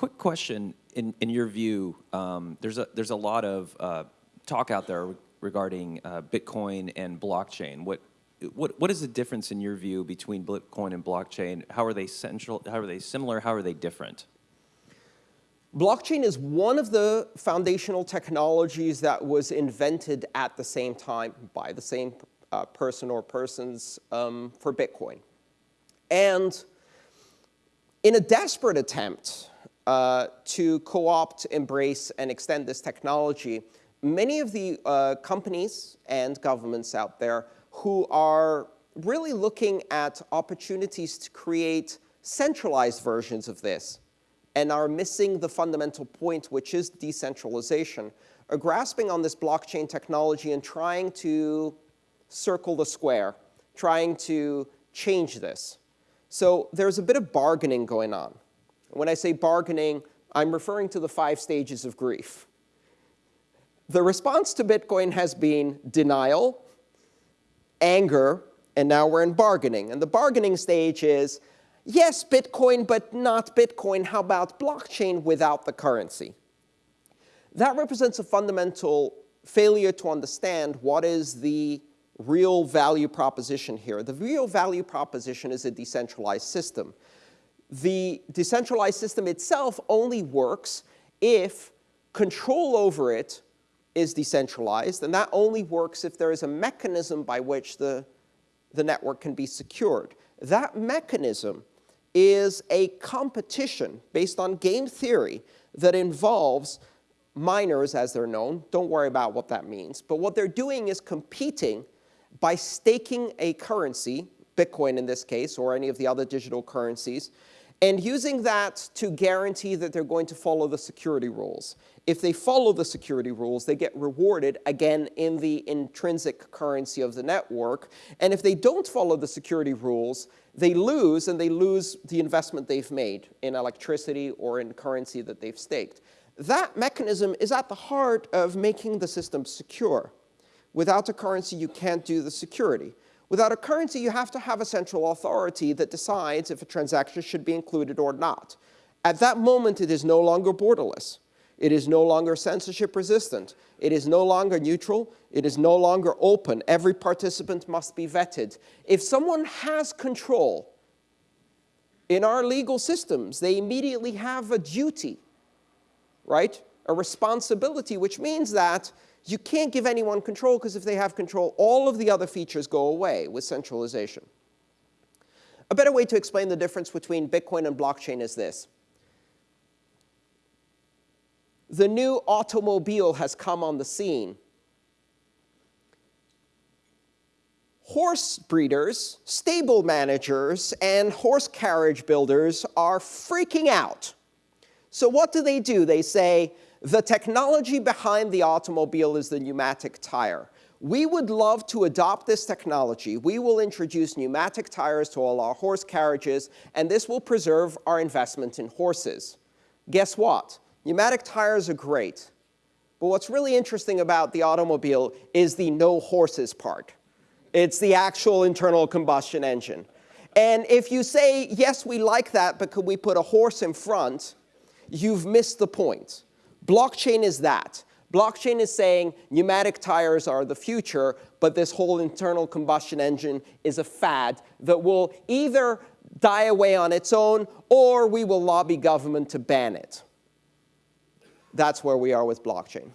quick question. In, in your view, um, there's, a, there's a lot of uh, talk out there regarding uh, Bitcoin and blockchain. What, what, what is the difference in your view between Bitcoin and blockchain? How are they central, how are they similar, how are they different? Blockchain is one of the foundational technologies that was invented at the same time by the same uh, person or persons um, for Bitcoin. And in a desperate attempt uh, to co-opt, embrace, and extend this technology, many of the uh, companies and governments out there who are really looking at opportunities to create centralized versions of this and are missing the fundamental point, which is decentralization, are grasping on this blockchain technology and trying to circle the square, trying to change this. So there's a bit of bargaining going on. When I say bargaining, I'm referring to the five stages of grief. The response to Bitcoin has been denial, anger, and now we're in bargaining. And the bargaining stage is, yes, Bitcoin, but not Bitcoin. How about blockchain without the currency? That represents a fundamental failure to understand what is the real value proposition here. The real value proposition is a decentralized system. The decentralized system itself only works if control over it is decentralized, and that only works if there is a mechanism by which the, the network can be secured. That mechanism is a competition based on game theory that involves miners, as they're known. Don't worry about what that means. But what they're doing is competing by staking a currency, Bitcoin in this case, or any of the other digital currencies, and using that to guarantee that they're going to follow the security rules. If they follow the security rules, they get rewarded, again, in the intrinsic currency of the network. And if they don't follow the security rules, they lose, and they lose the investment they've made in electricity or in currency that they've staked. That mechanism is at the heart of making the system secure. Without a currency, you can't do the security. Without a currency, you have to have a central authority that decides if a transaction should be included or not. At that moment, it is no longer borderless. It is no longer censorship resistant. It is no longer neutral. It is no longer open. Every participant must be vetted. If someone has control in our legal systems, they immediately have a duty, right? A responsibility, which means that you can't give anyone control because if they have control, all of the other features go away with centralization. A better way to explain the difference between Bitcoin and blockchain is this. The new automobile has come on the scene. Horse breeders, stable managers, and horse carriage builders are freaking out. So what do they do? They say, the technology behind the automobile is the pneumatic tire. We would love to adopt this technology. We will introduce pneumatic tires to all our horse carriages, and this will preserve our investment in horses. Guess what? Pneumatic tires are great. But what's really interesting about the automobile is the no horses part. It's the actual internal combustion engine. And if you say, yes, we like that, but could we put a horse in front, you've missed the point. Blockchain is that. Blockchain is saying pneumatic tires are the future, but this whole internal combustion engine is a fad that will either die away on its own or we will lobby government to ban it. That's where we are with blockchain.